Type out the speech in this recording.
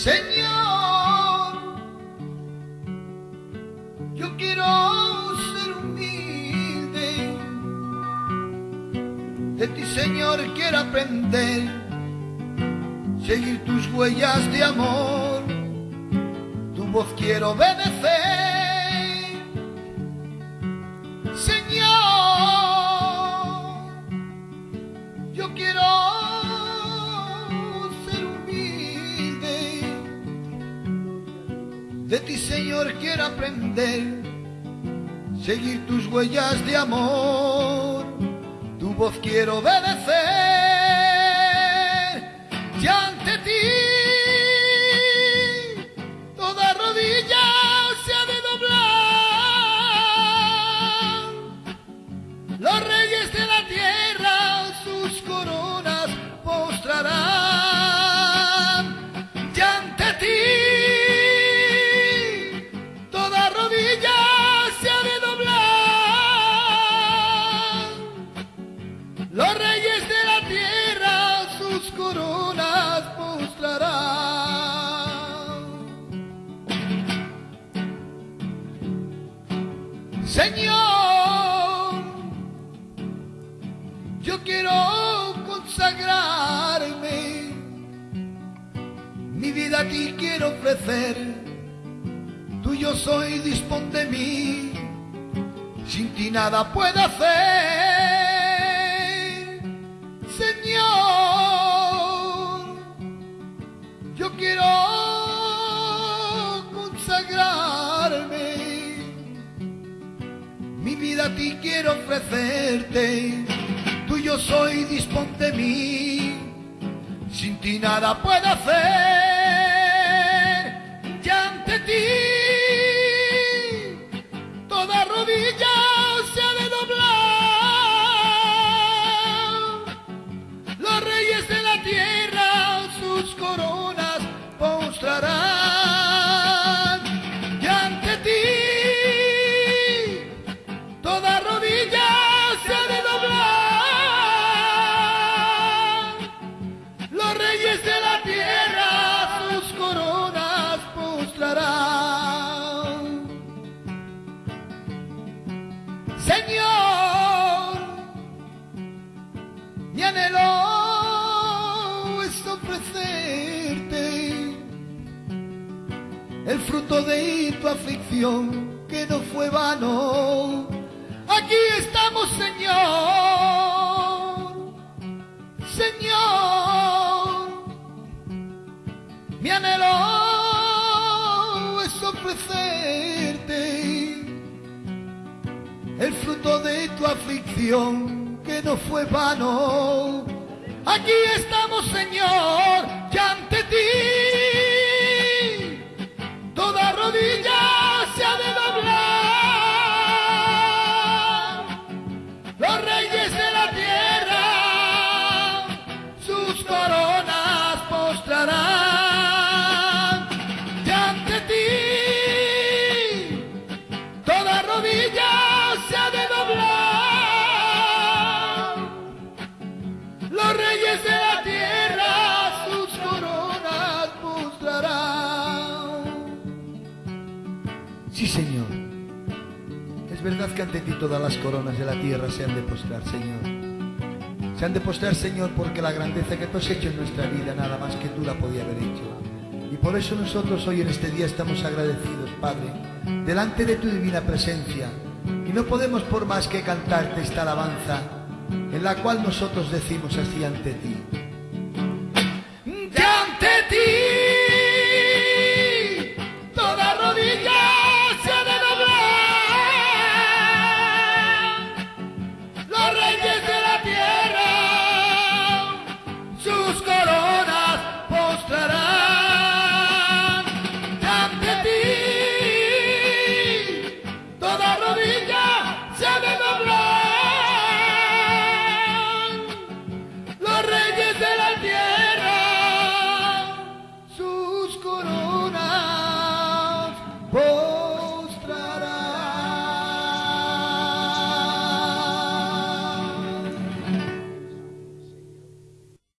Señor, yo quiero ser humilde. De ti, Señor, quiero aprender, seguir tus huellas de amor. Tu voz quiero obedecer. Señor, quiero aprender, seguir tus huellas de amor. Tu voz quiero obedecer. Y ante ti, toda rodilla se ha de doblar. Los reyes de la tierra Señor, yo quiero consagrarme, mi vida a ti quiero ofrecer, tuyo soy, dispón de mí, sin ti nada puedo hacer. Señor, yo quiero a ti quiero ofrecerte, tuyo soy, dispón de mí, sin ti nada puedo hacer, y ante ti toda rodilla se ha de doblar. Los reyes de la tierra sus coronas postrarán. Señor, mi anhelo es ofrecerte el fruto de tu aflicción que no fue vano. Aquí estamos, Señor, Señor, mi anhelo el fruto de tu aflicción que no fue vano. Aquí estamos, Señor, y ante ti Sí, Señor. Es verdad que ante ti todas las coronas de la tierra se han de postrar, Señor. Se han de postrar, Señor, porque la grandeza que tú has hecho en nuestra vida, nada más que tú la podía haber hecho. Y por eso nosotros hoy en este día estamos agradecidos, Padre, delante de tu divina presencia. Y no podemos por más que cantarte esta alabanza, en la cual nosotros decimos así ante ti.